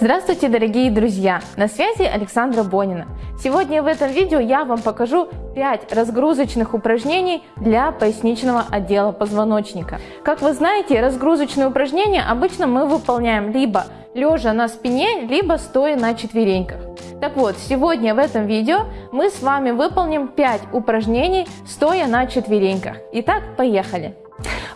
Здравствуйте, дорогие друзья! На связи Александра Бонина. Сегодня в этом видео я вам покажу 5 разгрузочных упражнений для поясничного отдела позвоночника. Как вы знаете, разгрузочные упражнения обычно мы выполняем либо лежа на спине, либо стоя на четвереньках. Так вот, сегодня в этом видео мы с вами выполним 5 упражнений стоя на четвереньках. Итак, поехали!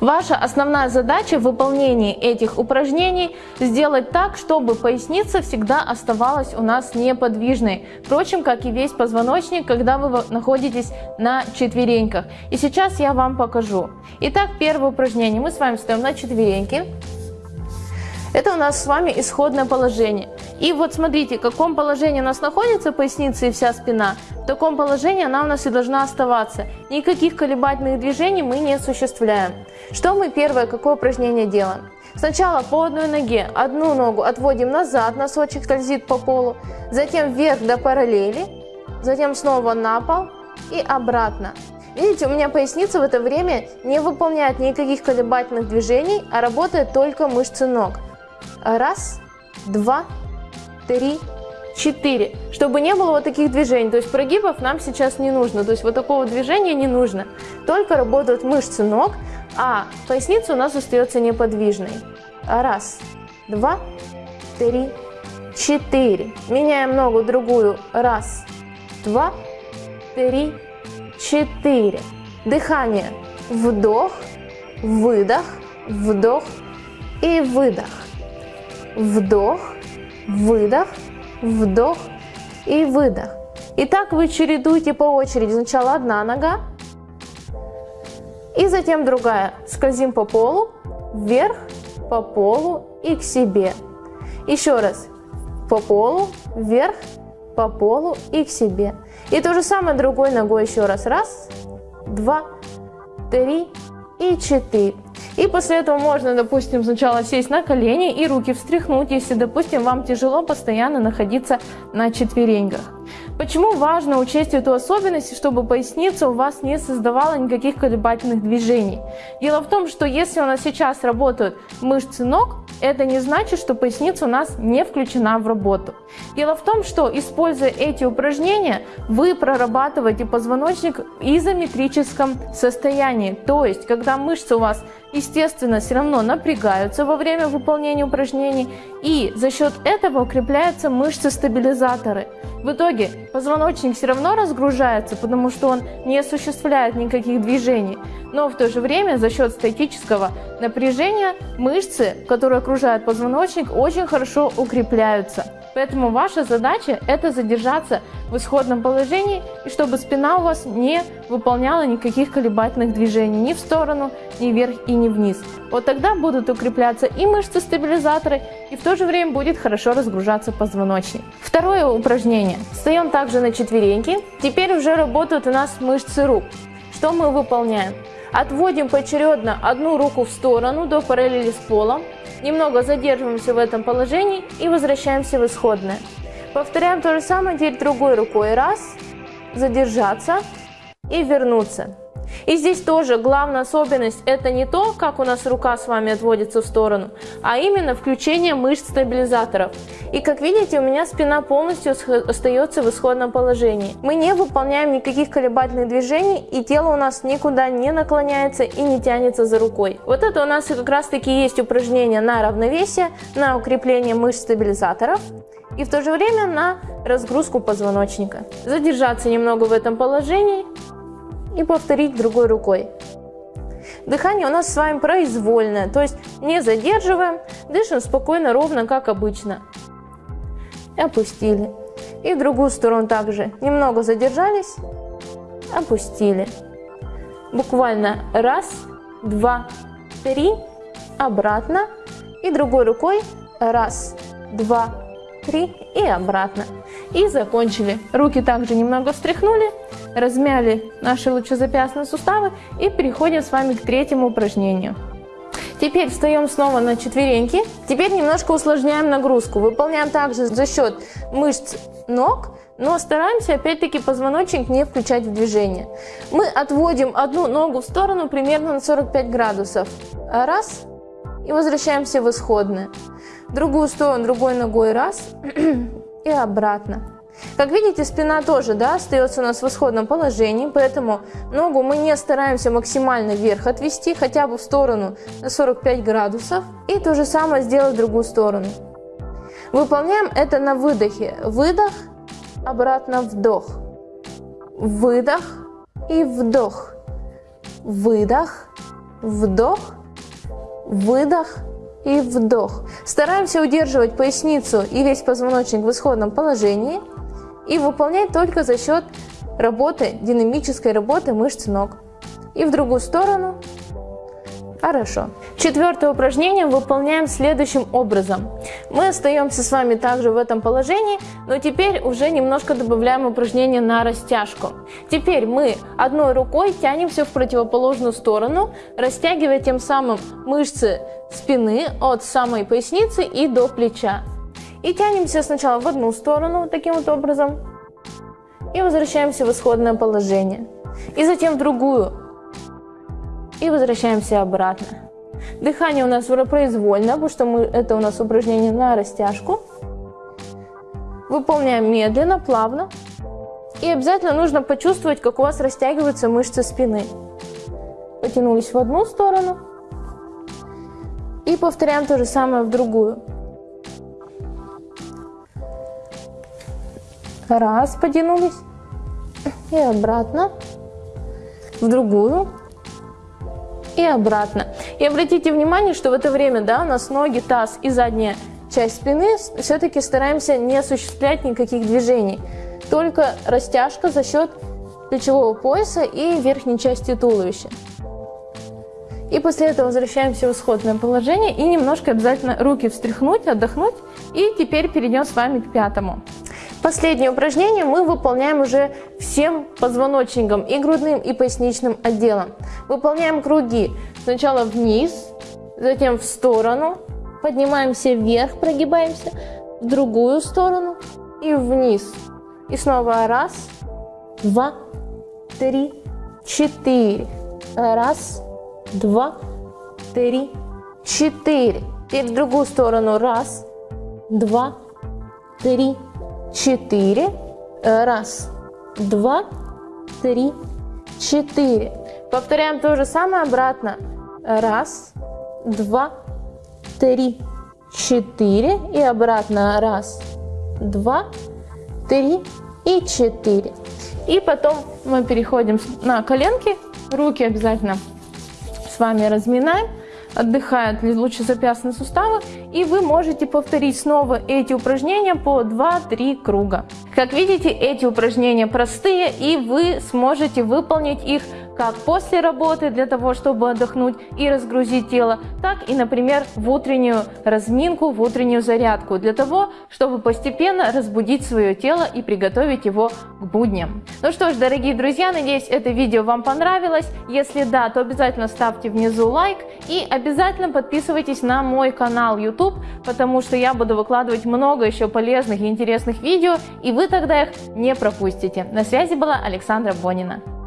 Ваша основная задача в выполнении этих упражнений сделать так, чтобы поясница всегда оставалась у нас неподвижной. Впрочем, как и весь позвоночник, когда вы находитесь на четвереньках. И сейчас я вам покажу. Итак, первое упражнение. Мы с вами стоим на четвереньки. Это у нас с вами исходное положение. И вот смотрите, в каком положении у нас находится поясница и вся спина, в таком положении она у нас и должна оставаться. Никаких колебательных движений мы не осуществляем. Что мы первое, какое упражнение делаем? Сначала по одной ноге, одну ногу отводим назад, носочек скользит по полу, затем вверх до параллели, затем снова на пол и обратно. Видите, у меня поясница в это время не выполняет никаких колебательных движений, а работает только мышцы ног. Раз, два, три, четыре. Чтобы не было вот таких движений. То есть прогибов нам сейчас не нужно. То есть вот такого движения не нужно. Только работают мышцы ног, а поясница у нас остается неподвижной. Раз, два, три, четыре. Меняем ногу другую. Раз, два, три, четыре. Дыхание. Вдох, выдох, вдох и выдох. Вдох, выдох, вдох и выдох. И так вы чередуете по очереди. Сначала одна нога, и затем другая. Скользим по полу, вверх, по полу и к себе. Еще раз. По полу, вверх, по полу и к себе. И то же самое другой ногой еще раз. Раз, два, три и четыре. И после этого можно, допустим, сначала сесть на колени и руки встряхнуть, если, допустим, вам тяжело постоянно находиться на четвереньках. Почему важно учесть эту особенность, чтобы поясница у вас не создавала никаких колебательных движений? Дело в том, что если у нас сейчас работают мышцы ног, это не значит, что поясница у нас не включена в работу. Дело в том, что используя эти упражнения, вы прорабатываете позвоночник в изометрическом состоянии. То есть, когда мышцы у вас естественно, все равно напрягаются во время выполнения упражнений, и за счет этого укрепляются мышцы-стабилизаторы. В итоге позвоночник все равно разгружается, потому что он не осуществляет никаких движений, но в то же время за счет статического напряжения мышцы, которые окружают позвоночник, очень хорошо укрепляются. Поэтому ваша задача это задержаться в исходном положении и чтобы спина у вас не выполняла никаких колебательных движений ни в сторону, ни вверх и ни вниз. Вот тогда будут укрепляться и мышцы-стабилизаторы и в то же время будет хорошо разгружаться позвоночник. Второе упражнение. Встаем также на четвереньки. Теперь уже работают у нас мышцы рук. Что мы выполняем? Отводим поочередно одну руку в сторону до параллели с полом. Немного задерживаемся в этом положении и возвращаемся в исходное. Повторяем то же самое теперь другой рукой. Раз, задержаться и вернуться. И здесь тоже главная особенность это не то, как у нас рука с вами отводится в сторону, а именно включение мышц стабилизаторов. И как видите, у меня спина полностью остается в исходном положении. Мы не выполняем никаких колебательных движений, и тело у нас никуда не наклоняется и не тянется за рукой. Вот это у нас как раз таки есть упражнение на равновесие, на укрепление мышц стабилизаторов и в то же время на разгрузку позвоночника. Задержаться немного в этом положении и повторить другой рукой. Дыхание у нас с вами произвольное, то есть не задерживаем, дышим спокойно, ровно, как обычно. Опустили. И в другую сторону также. Немного задержались, опустили. Буквально раз, два, три, обратно. И другой рукой раз, два, три и обратно. И закончили. Руки также немного встряхнули, размяли наши лучезапястные суставы и переходим с вами к третьему упражнению. Теперь встаем снова на четвереньки. Теперь немножко усложняем нагрузку. Выполняем также за счет мышц ног, но стараемся опять-таки позвоночник не включать в движение. Мы отводим одну ногу в сторону примерно на 45 градусов. Раз. И возвращаемся в исходное. другую сторону, другой ногой раз и обратно. Как видите, спина тоже да, остается у нас в исходном положении, поэтому ногу мы не стараемся максимально вверх отвести, хотя бы в сторону на 45 градусов. И то же самое сделать в другую сторону. Выполняем это на выдохе. Выдох, обратно вдох. Выдох и вдох. Выдох, вдох, выдох и вдох. Стараемся удерживать поясницу и весь позвоночник в исходном положении и выполнять только за счет работы, динамической работы мышц ног. И в другую сторону. Хорошо. Четвертое упражнение выполняем следующим образом. Мы остаемся с вами также в этом положении, но теперь уже немножко добавляем упражнение на растяжку. Теперь мы одной рукой тянемся в противоположную сторону, растягивая тем самым мышцы спины от самой поясницы и до плеча. И тянемся сначала в одну сторону, таким вот образом, и возвращаемся в исходное положение. И затем в другую, и возвращаемся обратно. Дыхание у нас произвольно, потому что мы, это у нас упражнение на растяжку. Выполняем медленно, плавно. И обязательно нужно почувствовать, как у вас растягиваются мышцы спины. Потянулись в одну сторону. И повторяем то же самое в другую. Раз, потянулись. И обратно. В другую и обратно. И обратите внимание, что в это время да, у нас ноги, таз и задняя часть спины все-таки стараемся не осуществлять никаких движений. Только растяжка за счет плечевого пояса и верхней части туловища. И после этого возвращаемся в исходное положение и немножко обязательно руки встряхнуть, отдохнуть. И теперь перейдем с вами к пятому. Последнее упражнение мы выполняем уже всем позвоночником, и грудным, и поясничным отделом. Выполняем круги сначала вниз, затем в сторону, поднимаемся вверх, прогибаемся, в другую сторону и вниз. И снова раз, два, три, четыре. Раз, два, три, четыре. Теперь в другую сторону. Раз, два, три, четыре. Раз, два, три, четыре. Повторяем то же самое обратно. Раз, два, три, четыре. И обратно. Раз, два, три и четыре. И потом мы переходим на коленки. Руки обязательно с вами разминаем отдыхают лучезапястные суставы, и вы можете повторить снова эти упражнения по 2-3 круга. Как видите, эти упражнения простые, и вы сможете выполнить их как после работы для того, чтобы отдохнуть и разгрузить тело, так и, например, в утреннюю разминку, в утреннюю зарядку, для того, чтобы постепенно разбудить свое тело и приготовить его к будням. Ну что ж, дорогие друзья, надеюсь, это видео вам понравилось. Если да, то обязательно ставьте внизу лайк и обязательно подписывайтесь на мой канал YouTube, потому что я буду выкладывать много еще полезных и интересных видео, и вы тогда их не пропустите. На связи была Александра Бонина.